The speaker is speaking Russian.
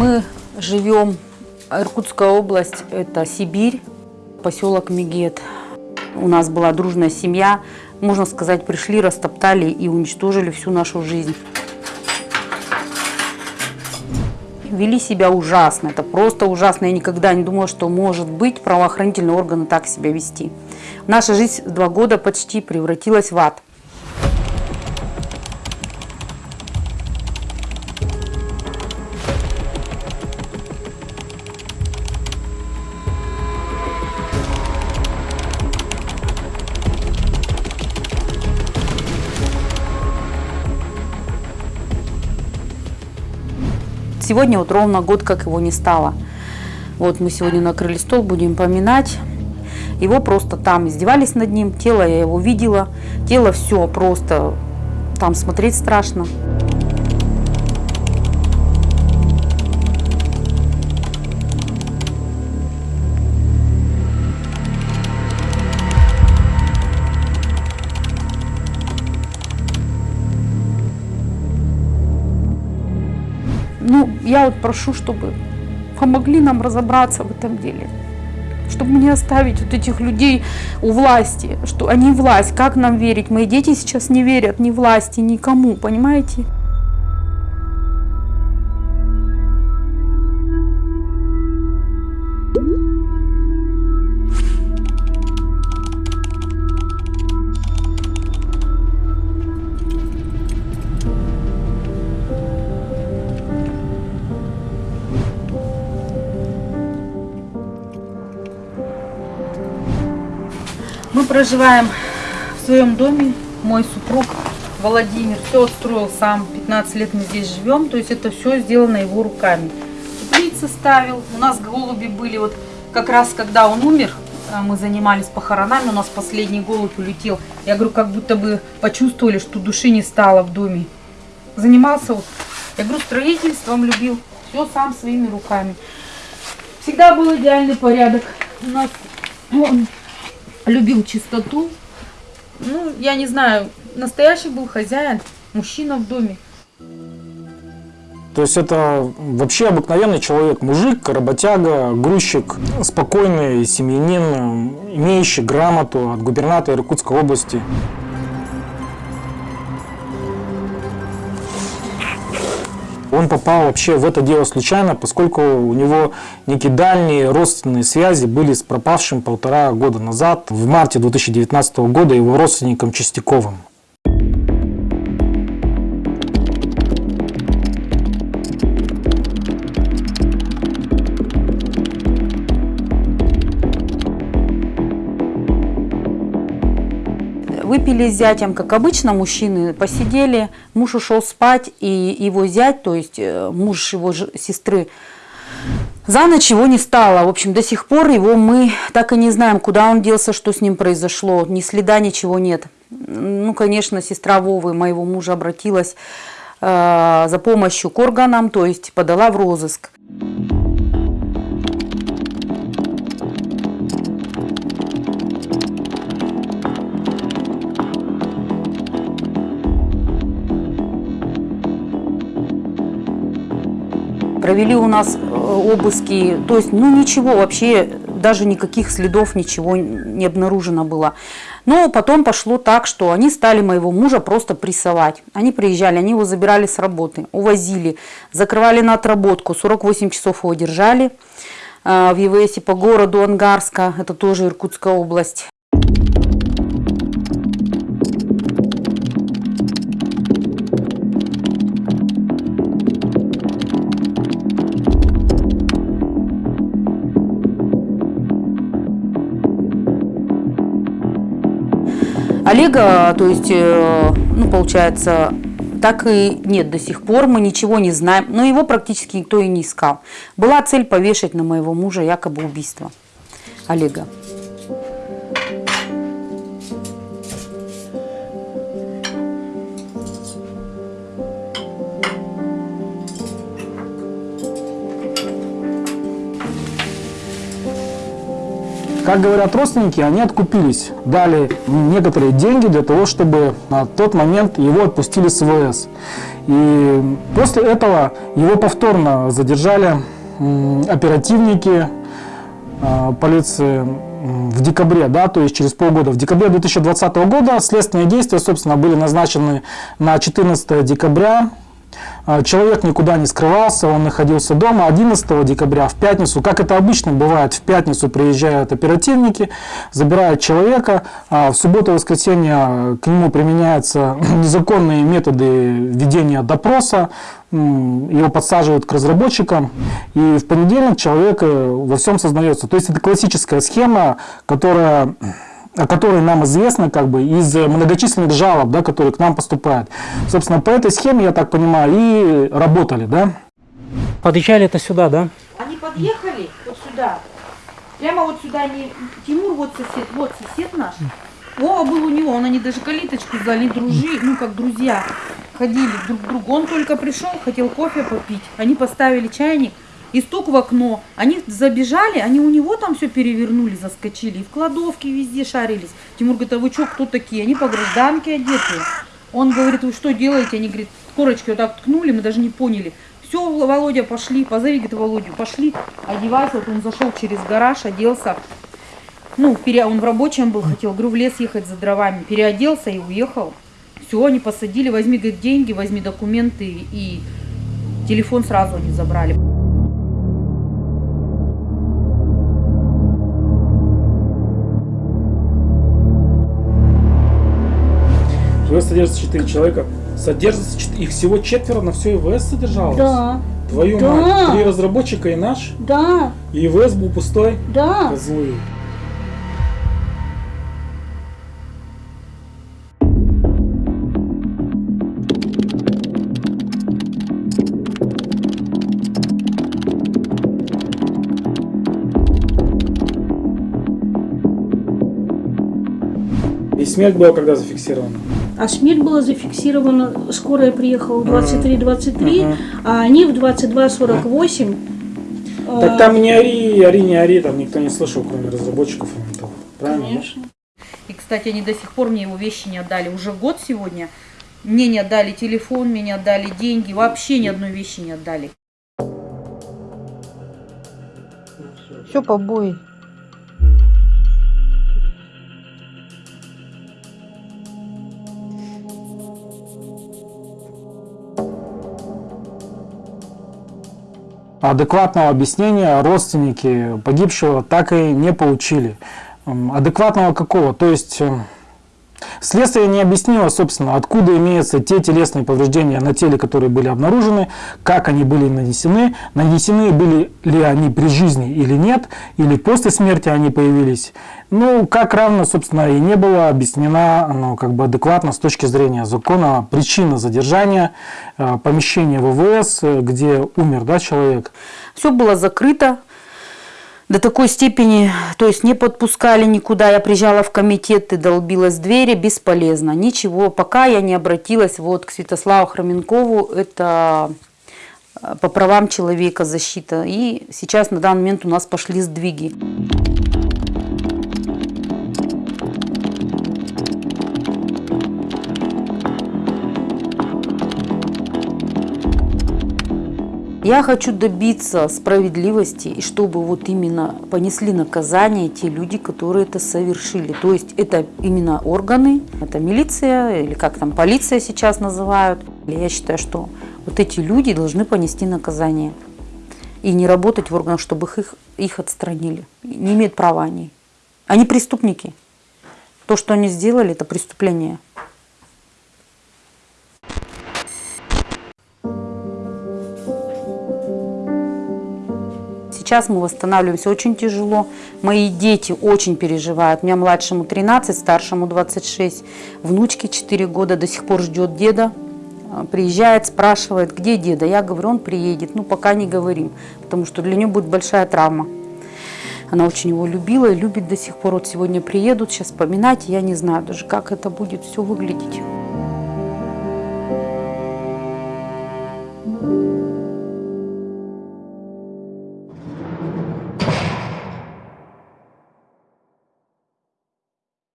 Мы живем, Иркутская область, это Сибирь, поселок Мегет. У нас была дружная семья, можно сказать, пришли, растоптали и уничтожили всю нашу жизнь. Вели себя ужасно, это просто ужасно. Я никогда не думала, что может быть правоохранительные органы так себя вести. Наша жизнь два года почти превратилась в ад. Сегодня вот ровно год, как его не стало. Вот мы сегодня накрыли стол, будем поминать. Его просто там издевались над ним, тело я его видела, тело все просто, там смотреть страшно. Ну, я вот прошу, чтобы помогли нам разобраться в этом деле. Чтобы не оставить вот этих людей у власти, что они власть, как нам верить? Мои дети сейчас не верят ни власти, никому, понимаете? Мы проживаем в своем доме. Мой супруг Владимир все отстроил сам. 15 лет мы здесь живем. То есть это все сделано его руками. Теплицы ставил. У нас голуби были. Вот как раз когда он умер, а, мы занимались похоронами. У нас последний голубь улетел. Я говорю, как будто бы почувствовали, что души не стало в доме. Занимался, вот, я говорю, строительством любил. Все сам своими руками. Всегда был идеальный порядок. У нас любил чистоту. Ну, я не знаю, настоящий был хозяин, мужчина в доме. То есть это вообще обыкновенный человек, мужик, работяга, грузчик, спокойный семьянин, имеющий грамоту от губернатора Иркутской области. Он попал вообще в это дело случайно, поскольку у него некие дальние родственные связи были с пропавшим полтора года назад, в марте 2019 года, его родственником Чистяковым. Выпили с зятем, как обычно, мужчины посидели, муж ушел спать, и его зять, то есть э, муж его сестры, за ночь его не стало. В общем, до сих пор его мы так и не знаем, куда он делся, что с ним произошло. Ни следа, ничего нет. Ну, конечно, сестра Вовы, моего мужа, обратилась э, за помощью к органам, то есть подала в розыск. Провели у нас э, обыски, то есть, ну ничего вообще, даже никаких следов, ничего не обнаружено было. Но потом пошло так, что они стали моего мужа просто прессовать. Они приезжали, они его забирали с работы, увозили, закрывали на отработку, 48 часов его держали э, в ЕВСе по городу Ангарска, это тоже Иркутская область. Олега, то есть, э, ну, получается, так и нет до сих пор, мы ничего не знаем, но его практически никто и не искал. Была цель повешать на моего мужа якобы убийство Олега. Как говорят родственники, они откупились, дали некоторые деньги для того, чтобы на тот момент его отпустили с ВС. И после этого его повторно задержали оперативники э, полиции в декабре, да, то есть через полгода. В декабре 2020 года следственные действия, собственно, были назначены на 14 декабря. А, Человек никуда не скрывался, он находился дома. 11 декабря, в пятницу, как это обычно бывает, в пятницу приезжают оперативники, забирают человека. А В субботу и воскресенье к нему применяются незаконные методы ведения допроса. Его подсаживают к разработчикам. И в понедельник человек э, во всем сознается. То есть это классическая схема, которая о которой нам известно как бы из многочисленных жалоб, да, которые к нам поступают. Собственно, по этой схеме, я так понимаю, и работали, да? Подъезжали это сюда, да? Они подъехали вот сюда. Прямо вот сюда они... Тимур вот сосед, вот сосед наш. Вова был у него, он они даже калиточку сдали, дружи, ну как друзья. Ходили друг к другу. Он только пришел, хотел кофе попить. Они поставили чайник и стук в окно. Они забежали, они у него там все перевернули, заскочили. И в кладовке везде шарились. Тимур говорит, а вы что, кто такие? Они по гражданке одетые. Он говорит, вы что делаете? Они, говорит, корочки вот так ткнули, мы даже не поняли. Все, Володя, пошли, позови, говорит, Володю, пошли, одевайся. Вот он зашел через гараж, оделся. Ну, пере... он в рабочем был, хотел, говорю, в лес ехать за дровами. Переоделся и уехал. Все, они посадили, возьми, говорит, деньги, возьми документы и телефон сразу они забрали. ВВС содержится 4 человека. Содержится чет- их всего четверо, на все ИВС содержалось? Да, Твою Да. мать, три разработчика и наш, да, и ИВС был пустой, да. козлы. И смерть была когда зафиксирована? А смерть была зафиксирована, скорая приехала в 23.23, Ага. а они в 22.48. Так там не ори, ори, не ори, там никто не слышал, кроме разработчиков. Правильно? Конечно. И, кстати, они до сих пор мне его вещи не отдали. Уже год сегодня. Мне не отдали телефон, мне не отдали деньги. Вообще ни одной вещи не отдали. Все побои. Адекватного объяснения родственники погибшего так и не получили. Адекватного какого? То есть э, следствие не объяснило, собственно, откуда имеются те телесные повреждения на теле, которые были обнаружены, как они были нанесены, нанесены были ли они при жизни или нет, или после смерти они появились. Ну, как равно, собственно, и не было объяснена ну, как бы адекватно с точки зрения закона причина задержания, э, помещения ВВС, э, где умер да, человек. Все было закрыто до такой степени, то есть не подпускали никуда. Я приезжала в комитет и долбилась в двери, бесполезно. Ничего, пока я не обратилась вот к Святославу Хроменкову, это э, по правам человека защита. И сейчас на данный момент у нас пошли сдвиги. Я хочу добиться справедливости, и чтобы вот именно понесли наказание те люди, которые это совершили. То есть это именно органы, это милиция или как там полиция сейчас называют. Я считаю, что вот эти люди должны понести наказание и не работать в органах, чтобы их, их отстранили. Не имеют права они. Они преступники. То, что они сделали, это преступление. Сейчас мы восстанавливаемся очень тяжело. Мои дети очень переживают. У меня младшему 13, старшему 26. Внучке 4 года до сих пор ждет деда. А, Приезжает, спрашивает, где деда. Я говорю, он приедет. Ну, пока не говорим, потому что для нее будет большая травма. Она очень его любила и любит до сих пор. Вот сегодня приедут, сейчас вспоминать. Я не знаю даже, как это будет все выглядеть.